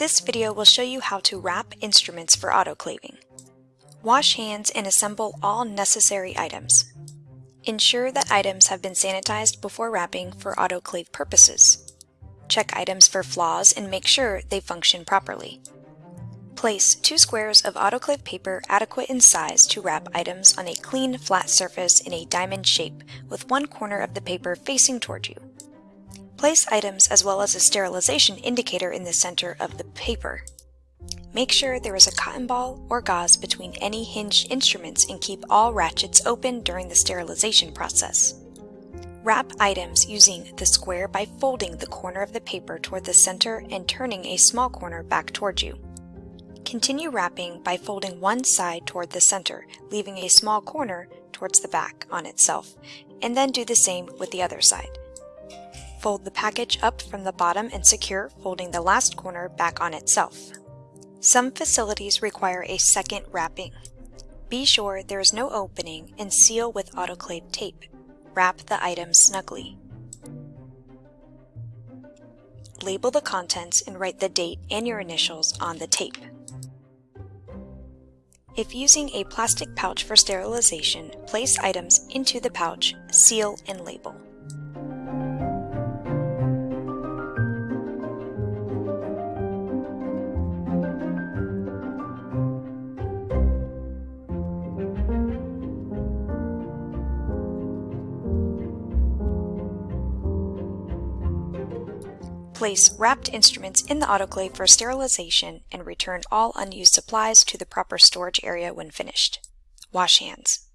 This video will show you how to wrap instruments for autoclaving. Wash hands and assemble all necessary items. Ensure that items have been sanitized before wrapping for autoclave purposes. Check items for flaws and make sure they function properly. Place two squares of autoclave paper adequate in size to wrap items on a clean, flat surface in a diamond shape with one corner of the paper facing toward you. Place items as well as a sterilization indicator in the center of the paper. Make sure there is a cotton ball or gauze between any hinged instruments and keep all ratchets open during the sterilization process. Wrap items using the square by folding the corner of the paper toward the center and turning a small corner back toward you. Continue wrapping by folding one side toward the center, leaving a small corner towards the back on itself, and then do the same with the other side. Fold the package up from the bottom and secure, folding the last corner back on itself. Some facilities require a second wrapping. Be sure there is no opening and seal with autoclave tape. Wrap the items snugly. Label the contents and write the date and your initials on the tape. If using a plastic pouch for sterilization, place items into the pouch, seal, and label. Place wrapped instruments in the autoclave for sterilization and return all unused supplies to the proper storage area when finished. Wash hands.